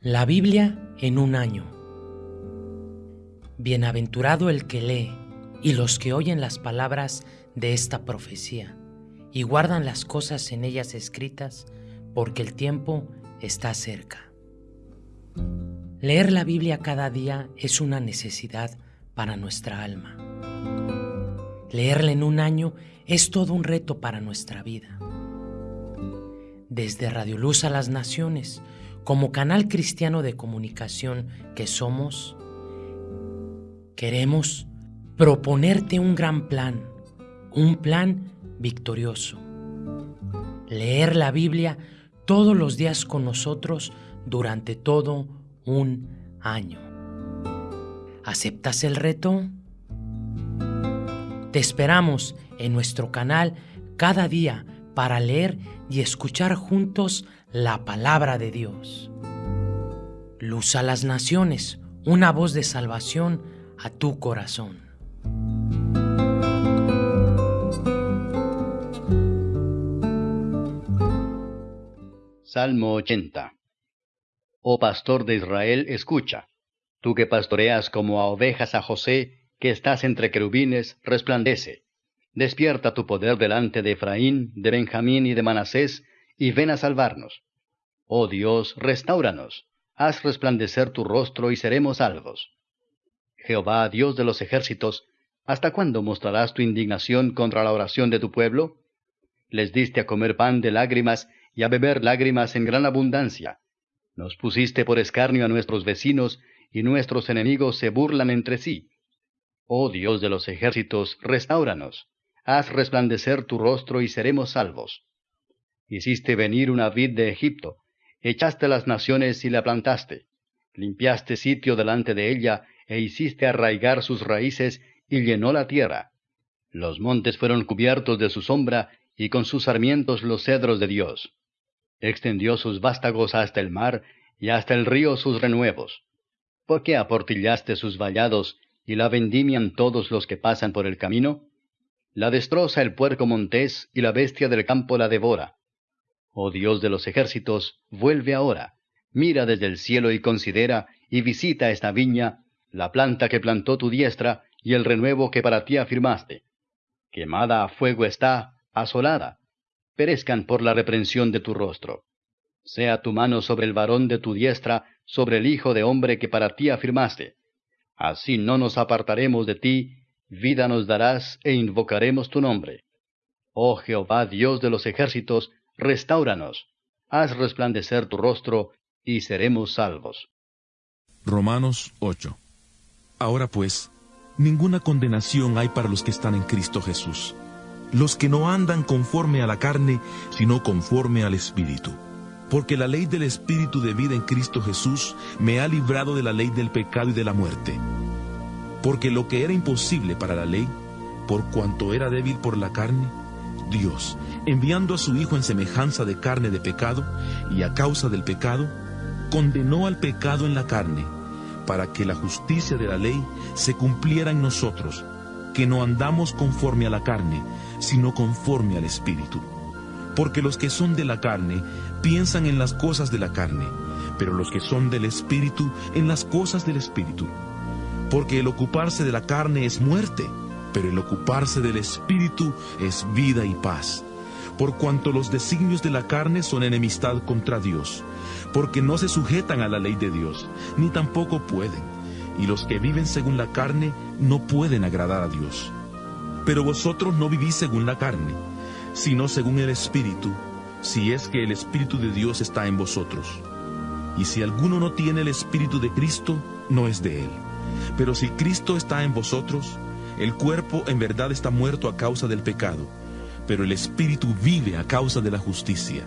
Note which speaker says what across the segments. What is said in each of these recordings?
Speaker 1: La Biblia en un año. Bienaventurado el que lee y los que oyen las palabras de esta profecía y guardan las cosas en ellas escritas, porque el tiempo está cerca. Leer la Biblia cada día es una necesidad para nuestra alma. Leerla en un año es todo un reto para nuestra vida. Desde Radio Luz a las Naciones, como canal cristiano de comunicación que somos, queremos proponerte un gran plan, un plan victorioso. Leer la Biblia todos los días con nosotros durante todo un año. ¿Aceptas el reto? Te esperamos en nuestro canal cada día para leer y escuchar juntos la palabra de Dios. Luz a las naciones, una voz de salvación a tu corazón.
Speaker 2: Salmo 80 Oh pastor de Israel, escucha. Tú que pastoreas como a ovejas a José, que estás entre querubines, resplandece. Despierta tu poder delante de Efraín, de Benjamín y de Manasés, y ven a salvarnos. Oh Dios, restauranos, haz resplandecer tu rostro y seremos salvos. Jehová, Dios de los ejércitos, ¿hasta cuándo mostrarás tu indignación contra la oración de tu pueblo? Les diste a comer pan de lágrimas y a beber lágrimas en gran abundancia. Nos pusiste por escarnio a nuestros vecinos, y nuestros enemigos se burlan entre sí. Oh Dios de los ejércitos, restauranos. Haz resplandecer tu rostro y seremos salvos. Hiciste venir una vid de Egipto, echaste las naciones y la plantaste, limpiaste sitio delante de ella, e hiciste arraigar sus raíces, y llenó la tierra. Los montes fueron cubiertos de su sombra, y con sus sarmientos los cedros de Dios. Extendió sus vástagos hasta el mar, y hasta el río sus renuevos. ¿Por qué aportillaste sus vallados, y la vendimian todos los que pasan por el camino? La destroza el puerco montés, y la bestia del campo la devora. Oh Dios de los ejércitos, vuelve ahora, mira desde el cielo y considera, y visita esta viña, la planta que plantó tu diestra, y el renuevo que para ti afirmaste. Quemada a fuego está, asolada, perezcan por la reprensión de tu rostro. Sea tu mano sobre el varón de tu diestra, sobre el hijo de hombre que para ti afirmaste. Así no nos apartaremos de ti, vida nos darás e invocaremos tu nombre. Oh Jehová Dios de los ejércitos, restauranos, haz resplandecer tu rostro, y seremos salvos.
Speaker 3: Romanos 8. Ahora pues, ninguna condenación hay para los que están en Cristo Jesús, los que no andan conforme a la carne, sino conforme al Espíritu. Porque la ley del Espíritu de vida en Cristo Jesús me ha librado de la ley del pecado y de la muerte. Porque lo que era imposible para la ley, por cuanto era débil por la carne, Dios, enviando a su Hijo en semejanza de carne de pecado, y a causa del pecado, condenó al pecado en la carne, para que la justicia de la ley se cumpliera en nosotros, que no andamos conforme a la carne, sino conforme al Espíritu. Porque los que son de la carne piensan en las cosas de la carne, pero los que son del Espíritu en las cosas del Espíritu. Porque el ocuparse de la carne es muerte, pero el ocuparse del Espíritu es vida y paz. Por cuanto los designios de la carne son enemistad contra Dios, porque no se sujetan a la ley de Dios, ni tampoco pueden, y los que viven según la carne no pueden agradar a Dios. Pero vosotros no vivís según la carne, sino según el Espíritu, si es que el Espíritu de Dios está en vosotros. Y si alguno no tiene el Espíritu de Cristo, no es de él. Pero si Cristo está en vosotros, el cuerpo en verdad está muerto a causa del pecado, pero el espíritu vive a causa de la justicia.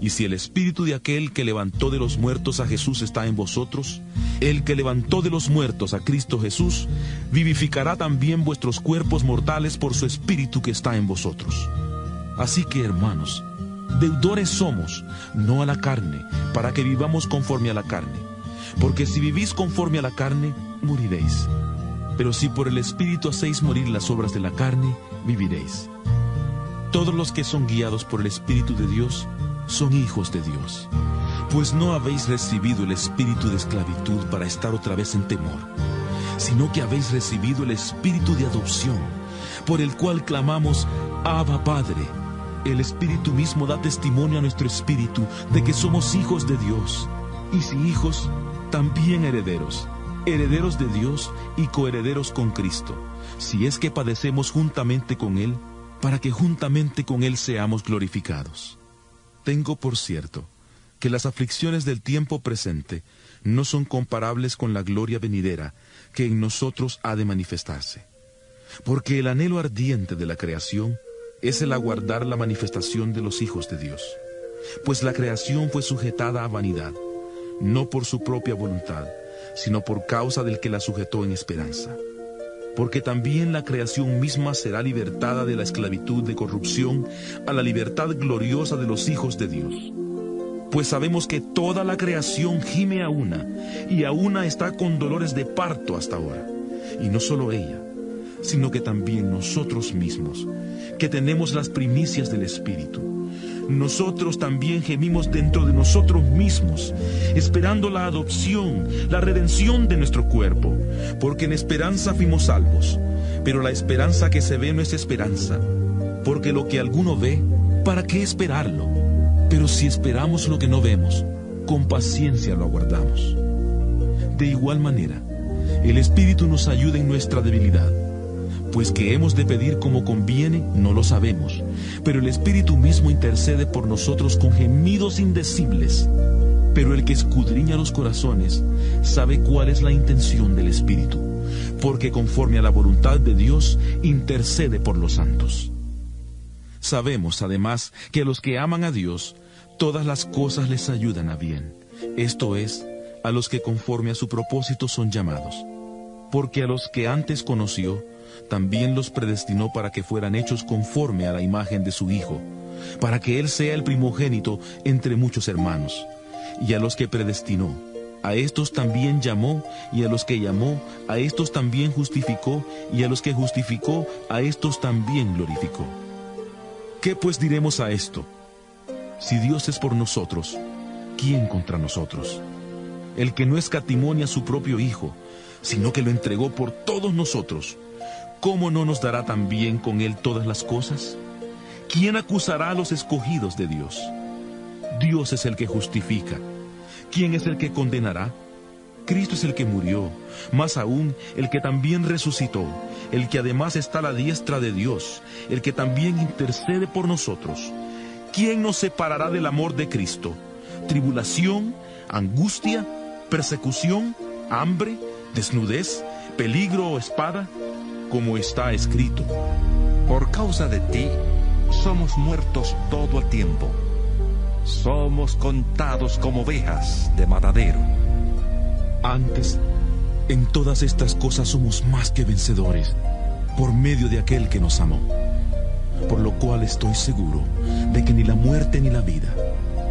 Speaker 3: Y si el espíritu de aquel que levantó de los muertos a Jesús está en vosotros, el que levantó de los muertos a Cristo Jesús, vivificará también vuestros cuerpos mortales por su espíritu que está en vosotros. Así que, hermanos, deudores somos, no a la carne, para que vivamos conforme a la carne. Porque si vivís conforme a la carne, moriréis. Pero si por el Espíritu hacéis morir las obras de la carne, viviréis. Todos los que son guiados por el Espíritu de Dios son hijos de Dios. Pues no habéis recibido el espíritu de esclavitud para estar otra vez en temor, sino que habéis recibido el espíritu de adopción, por el cual clamamos, Abba Padre. El espíritu mismo da testimonio a nuestro espíritu de que somos hijos de Dios, y si hijos, también herederos, herederos de Dios y coherederos con Cristo, si es que padecemos juntamente con Él, para que juntamente con Él seamos glorificados. Tengo por cierto, que las aflicciones del tiempo presente no son comparables con la gloria venidera que en nosotros ha de manifestarse. Porque el anhelo ardiente de la creación es el aguardar la manifestación de los hijos de Dios. Pues la creación fue sujetada a vanidad, no por su propia voluntad, sino por causa del que la sujetó en esperanza. Porque también la creación misma será libertada de la esclavitud de corrupción a la libertad gloriosa de los hijos de Dios pues sabemos que toda la creación gime a una, y a una está con dolores de parto hasta ahora. Y no solo ella, sino que también nosotros mismos, que tenemos las primicias del Espíritu. Nosotros también gemimos dentro de nosotros mismos, esperando la adopción, la redención de nuestro cuerpo, porque en esperanza fuimos salvos. Pero la esperanza que se ve no es esperanza, porque lo que alguno ve, ¿para qué esperarlo? Pero si esperamos lo que no vemos, con paciencia lo aguardamos. De igual manera, el Espíritu nos ayuda en nuestra debilidad, pues que hemos de pedir como conviene, no lo sabemos, pero el Espíritu mismo intercede por nosotros con gemidos indecibles. Pero el que escudriña los corazones sabe cuál es la intención del Espíritu, porque conforme a la voluntad de Dios intercede por los santos. Sabemos además que a los que aman a Dios, todas las cosas les ayudan a bien. Esto es, a los que conforme a su propósito son llamados. Porque a los que antes conoció, también los predestinó para que fueran hechos conforme a la imagen de su Hijo, para que Él sea el primogénito entre muchos hermanos. Y a los que predestinó, a estos también llamó, y a los que llamó, a estos también justificó, y a los que justificó, a estos también glorificó. ¿Qué pues diremos a esto? Si Dios es por nosotros, ¿quién contra nosotros? El que no escatimonia a su propio Hijo, sino que lo entregó por todos nosotros, ¿cómo no nos dará también con Él todas las cosas? ¿Quién acusará a los escogidos de Dios? Dios es el que justifica. ¿Quién es el que condenará? Cristo es el que murió, más aún el que también resucitó, el que además está a la diestra de Dios, el que también intercede por nosotros. ¿Quién nos separará del amor de Cristo? ¿Tribulación, angustia, persecución, hambre, desnudez, peligro o espada? Como está escrito.
Speaker 4: Por causa de ti, somos muertos todo el tiempo. Somos contados como ovejas de matadero.
Speaker 3: Antes, en todas estas cosas somos más que vencedores por medio de aquel que nos amó. Por lo cual estoy seguro de que ni la muerte ni la vida,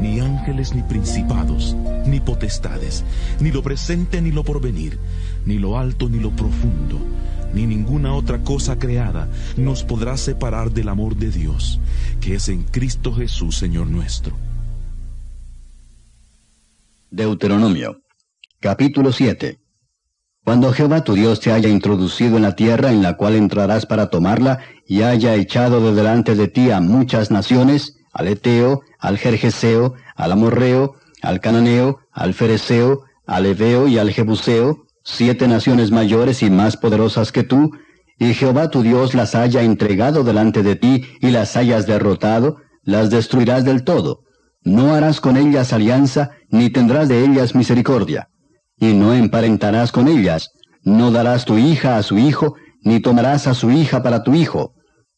Speaker 3: ni ángeles ni principados, ni potestades, ni lo presente ni lo porvenir, ni lo alto ni lo profundo, ni ninguna otra cosa creada nos podrá separar del amor de Dios, que es en Cristo Jesús, Señor nuestro.
Speaker 2: Deuteronomio Capítulo 7 Cuando Jehová tu Dios te haya introducido en la tierra en la cual entrarás para tomarla, y haya echado de delante de ti a muchas naciones, al Eteo, al Jerjeseo, al Amorreo, al Cananeo, al Fereseo, al Eveo y al Jebuseo, siete naciones mayores y más poderosas que tú, y Jehová tu Dios las haya entregado delante de ti y las hayas derrotado, las destruirás del todo. No harás con ellas alianza, ni tendrás de ellas misericordia y no emparentarás con ellas, no darás tu hija a su hijo, ni tomarás a su hija para tu hijo,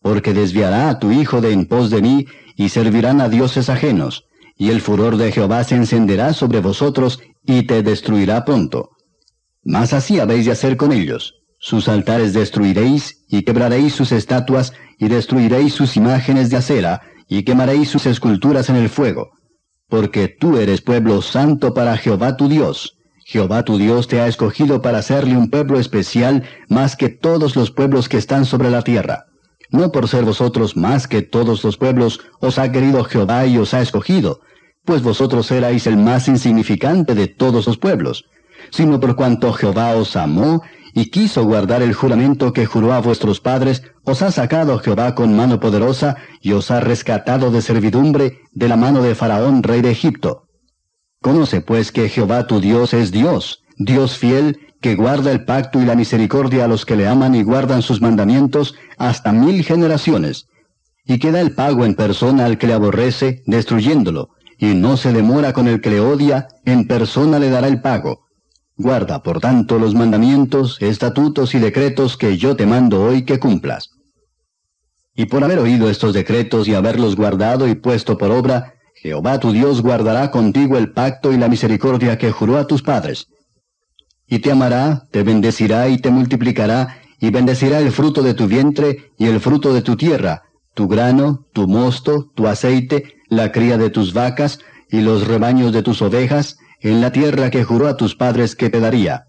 Speaker 2: porque desviará a tu hijo de en pos de mí, y servirán a dioses ajenos, y el furor de Jehová se encenderá sobre vosotros, y te destruirá pronto. Mas así habéis de hacer con ellos. Sus altares destruiréis, y quebraréis sus estatuas, y destruiréis sus imágenes de acera, y quemaréis sus esculturas en el fuego. Porque tú eres pueblo santo para Jehová tu Dios Jehová tu Dios te ha escogido para hacerle un pueblo especial más que todos los pueblos que están sobre la tierra. No por ser vosotros más que todos los pueblos os ha querido Jehová y os ha escogido, pues vosotros erais el más insignificante de todos los pueblos, sino por cuanto Jehová os amó y quiso guardar el juramento que juró a vuestros padres, os ha sacado Jehová con mano poderosa y os ha rescatado de servidumbre de la mano de Faraón, rey de Egipto. Conoce pues que Jehová tu Dios es Dios, Dios fiel, que guarda el pacto y la misericordia a los que le aman y guardan sus mandamientos hasta mil generaciones, y que da el pago en persona al que le aborrece, destruyéndolo, y no se demora con el que le odia, en persona le dará el pago. Guarda, por tanto, los mandamientos, estatutos y decretos que yo te mando hoy que cumplas. Y por haber oído estos decretos y haberlos guardado y puesto por obra, Jehová tu Dios guardará contigo el pacto y la misericordia que juró a tus padres. Y te amará, te bendecirá y te multiplicará, y bendecirá el fruto de tu vientre y el fruto de tu tierra, tu grano, tu mosto, tu aceite, la cría de tus vacas y los rebaños de tus ovejas, en la tierra que juró a tus padres que te daría.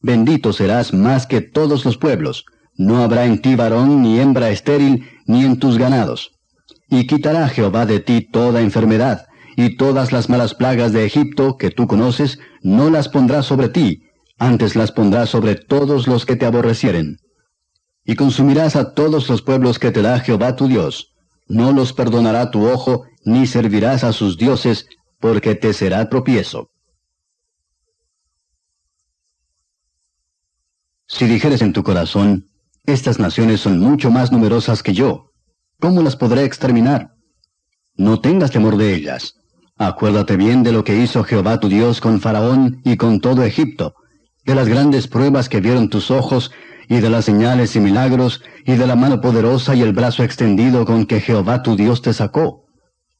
Speaker 2: Bendito serás más que todos los pueblos, no habrá en ti varón ni hembra estéril, ni en tus ganados. Y quitará Jehová de ti toda enfermedad, y todas las malas plagas de Egipto que tú conoces, no las pondrá sobre ti, antes las pondrá sobre todos los que te aborrecieren. Y consumirás a todos los pueblos que te da Jehová tu Dios. No los perdonará tu ojo, ni servirás a sus dioses, porque te será tropiezo. Si dijeres en tu corazón, estas naciones son mucho más numerosas que yo, ¿cómo las podré exterminar? No tengas temor de ellas. Acuérdate bien de lo que hizo Jehová tu Dios con Faraón y con todo Egipto, de las grandes pruebas que vieron tus ojos, y de las señales y milagros, y de la mano poderosa y el brazo extendido con que Jehová tu Dios te sacó.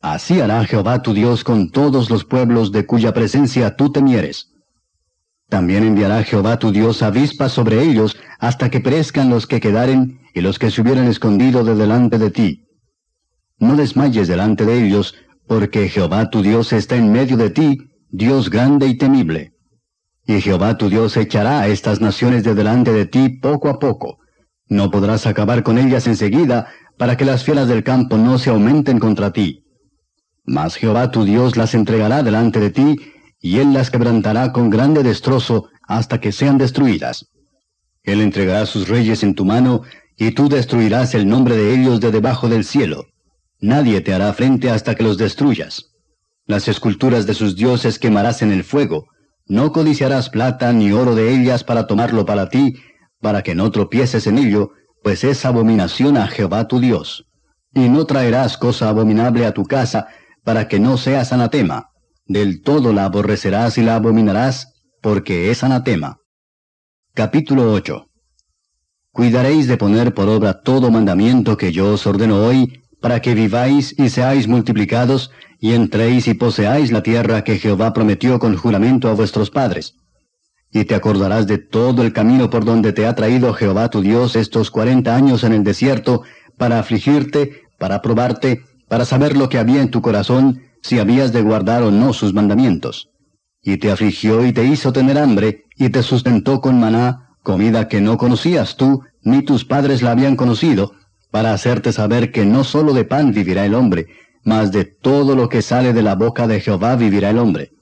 Speaker 2: Así hará Jehová tu Dios con todos los pueblos de cuya presencia tú temieres. También enviará Jehová tu Dios avispas sobre ellos hasta que perezcan los que quedaren y los que se hubieran escondido de delante de ti. No desmayes delante de ellos, porque Jehová tu Dios está en medio de ti, Dios grande y temible. Y Jehová tu Dios echará a estas naciones de delante de ti poco a poco. No podrás acabar con ellas enseguida, para que las fieras del campo no se aumenten contra ti. Mas Jehová tu Dios las entregará delante de ti, y él las quebrantará con grande destrozo hasta que sean destruidas. Él entregará sus reyes en tu mano, y tú destruirás el nombre de ellos de debajo del cielo. Nadie te hará frente hasta que los destruyas. Las esculturas de sus dioses quemarás en el fuego. No codiciarás plata ni oro de ellas para tomarlo para ti, para que no tropieces en ello, pues es abominación a Jehová tu Dios. Y no traerás cosa abominable a tu casa, para que no seas anatema del todo la aborrecerás y la abominarás, porque es anatema. Capítulo 8 Cuidaréis de poner por obra todo mandamiento que yo os ordeno hoy, para que viváis y seáis multiplicados, y entréis y poseáis la tierra que Jehová prometió con juramento a vuestros padres. Y te acordarás de todo el camino por donde te ha traído Jehová tu Dios estos cuarenta años en el desierto, para afligirte, para probarte, para saber lo que había en tu corazón, si habías de guardar o no sus mandamientos. Y te afligió y te hizo tener hambre, y te sustentó con maná, comida que no conocías tú, ni tus padres la habían conocido, para hacerte saber que no sólo de pan vivirá el hombre, mas de todo lo que sale de la boca de Jehová vivirá el hombre.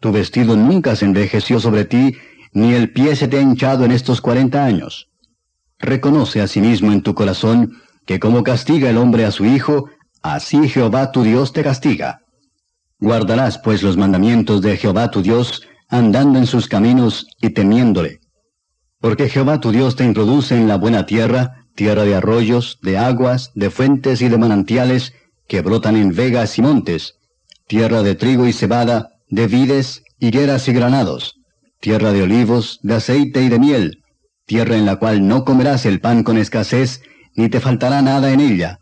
Speaker 2: Tu vestido nunca se envejeció sobre ti, ni el pie se te ha hinchado en estos cuarenta años. Reconoce asimismo en tu corazón que como castiga el hombre a su hijo, Así Jehová tu Dios te castiga. Guardarás pues los mandamientos de Jehová tu Dios, andando en sus caminos y temiéndole. Porque Jehová tu Dios te introduce en la buena tierra, tierra de arroyos, de aguas, de fuentes y de manantiales, que brotan en vegas y montes, tierra de trigo y cebada, de vides, higueras y granados, tierra de olivos, de aceite y de miel, tierra en la cual no comerás el pan con escasez, ni te faltará nada en ella,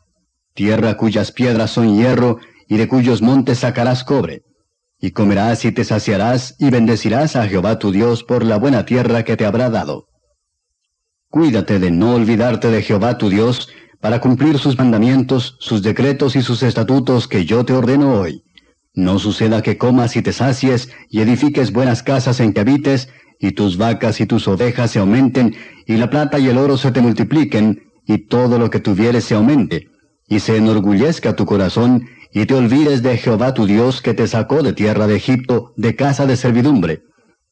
Speaker 2: tierra cuyas piedras son hierro, y de cuyos montes sacarás cobre. Y comerás y te saciarás, y bendecirás a Jehová tu Dios por la buena tierra que te habrá dado. Cuídate de no olvidarte de Jehová tu Dios, para cumplir sus mandamientos, sus decretos y sus estatutos que yo te ordeno hoy. No suceda que comas y te sacies, y edifiques buenas casas en que habites, y tus vacas y tus ovejas se aumenten, y la plata y el oro se te multipliquen, y todo lo que tuvieres se aumente y se enorgullezca tu corazón, y te olvides de Jehová tu Dios que te sacó de tierra de Egipto, de casa de servidumbre,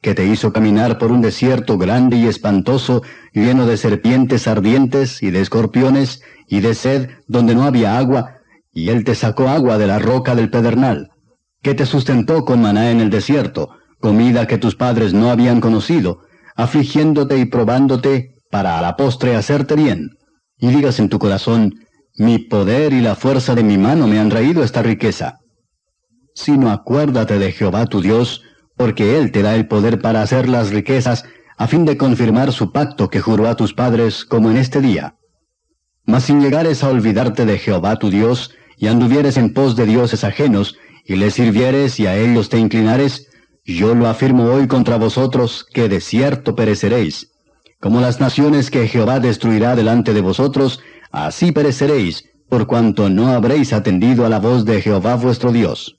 Speaker 2: que te hizo caminar por un desierto grande y espantoso, lleno de serpientes ardientes y de escorpiones, y de sed donde no había agua, y él te sacó agua de la roca del pedernal, que te sustentó con maná en el desierto, comida que tus padres no habían conocido, afligiéndote y probándote para a la postre hacerte bien. Y digas en tu corazón, mi poder y la fuerza de mi mano me han traído esta riqueza. Sino acuérdate de Jehová tu Dios, porque Él te da el poder para hacer las riquezas, a fin de confirmar su pacto que juró a tus padres como en este día. Mas sin llegares a olvidarte de Jehová tu Dios, y anduvieres en pos de dioses ajenos, y les sirvieres y a ellos te inclinares, yo lo afirmo hoy contra vosotros, que de cierto pereceréis. Como las naciones que Jehová destruirá delante de vosotros, así pereceréis, por cuanto no habréis atendido a la voz de Jehová vuestro Dios.